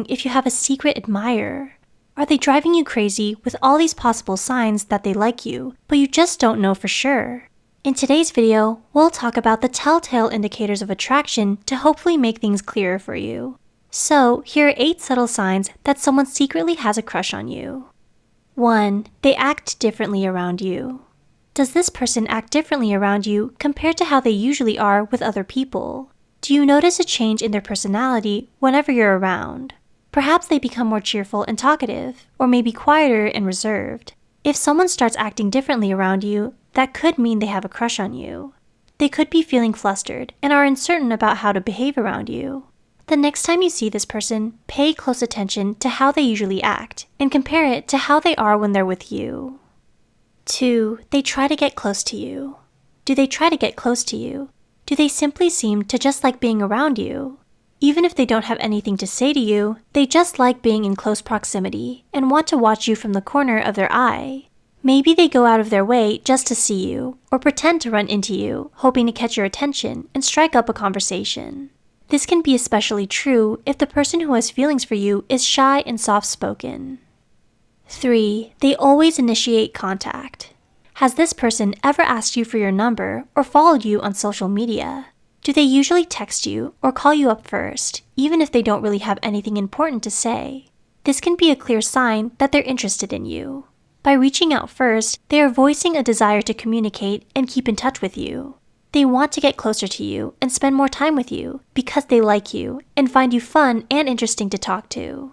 if you have a secret admirer. Are they driving you crazy with all these possible signs that they like you, but you just don't know for sure? In today's video, we'll talk about the telltale indicators of attraction to hopefully make things clearer for you. So, here are 8 subtle signs that someone secretly has a crush on you. 1. They act differently around you. Does this person act differently around you compared to how they usually are with other people? Do you notice a change in their personality whenever you're around? Perhaps they become more cheerful and talkative, or maybe quieter and reserved. If someone starts acting differently around you, that could mean they have a crush on you. They could be feeling flustered and are uncertain about how to behave around you. The next time you see this person, pay close attention to how they usually act and compare it to how they are when they're with you. 2. They try to get close to you. Do they try to get close to you? Do they simply seem to just like being around you? Even if they don't have anything to say to you, they just like being in close proximity and want to watch you from the corner of their eye. Maybe they go out of their way just to see you, or pretend to run into you, hoping to catch your attention and strike up a conversation. This can be especially true if the person who has feelings for you is shy and soft spoken. 3. They always initiate contact. Has this person ever asked you for your number or followed you on social media? Do they usually text you or call you up first, even if they don't really have anything important to say? This can be a clear sign that they're interested in you. By reaching out first, they are voicing a desire to communicate and keep in touch with you. They want to get closer to you and spend more time with you because they like you and find you fun and interesting to talk to.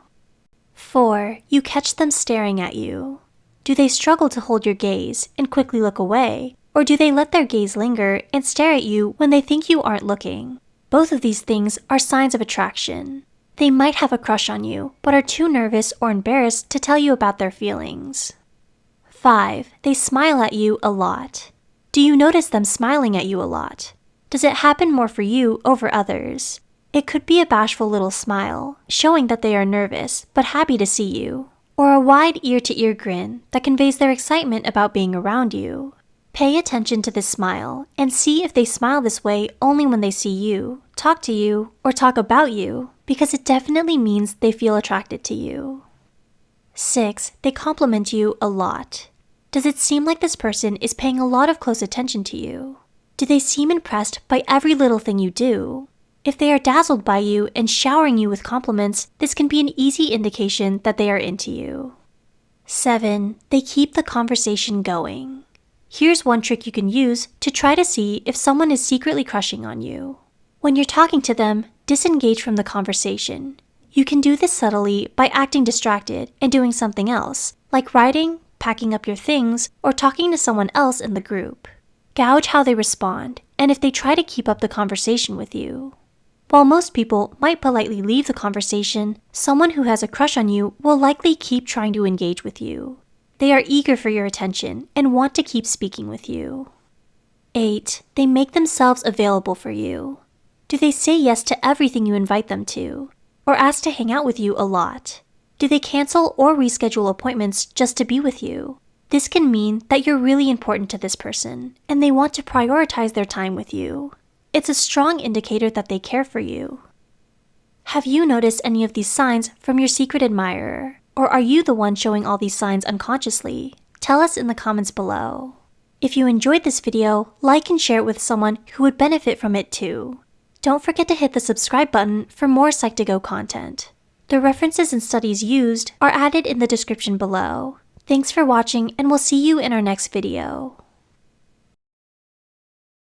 4. You catch them staring at you. Do they struggle to hold your gaze and quickly look away, or do they let their gaze linger and stare at you when they think you aren't looking? Both of these things are signs of attraction. They might have a crush on you, but are too nervous or embarrassed to tell you about their feelings. 5. They smile at you a lot. Do you notice them smiling at you a lot? Does it happen more for you over others? It could be a bashful little smile, showing that they are nervous but happy to see you, or a wide ear to ear grin that conveys their excitement about being around you. Pay attention to this smile and see if they smile this way only when they see you, talk to you, or talk about you, because it definitely means they feel attracted to you. 6. They compliment you a lot. Does it seem like this person is paying a lot of close attention to you? Do they seem impressed by every little thing you do? If they are dazzled by you and showering you with compliments, this can be an easy indication that they are into you. 7. They keep the conversation going. Here's one trick you can use to try to see if someone is secretly crushing on you. When you're talking to them, disengage from the conversation. You can do this subtly by acting distracted and doing something else, like writing, packing up your things, or talking to someone else in the group. Gauge how they respond, and if they try to keep up the conversation with you. While most people might politely leave the conversation, someone who has a crush on you will likely keep trying to engage with you. They are eager for your attention and want to keep speaking with you. 8. They make themselves available for you. Do they say yes to everything you invite them to? Or ask to hang out with you a lot? Do they cancel or reschedule appointments just to be with you? This can mean that you're really important to this person and they want to prioritize their time with you. It's a strong indicator that they care for you. Have you noticed any of these signs from your secret admirer? Or are you the one showing all these signs unconsciously? Tell us in the comments below. If you enjoyed this video, like and share it with someone who would benefit from it too. Don't forget to hit the subscribe button for more Psych2Go content. The references and studies used are added in the description below. Thanks for watching and we'll see you in our next video.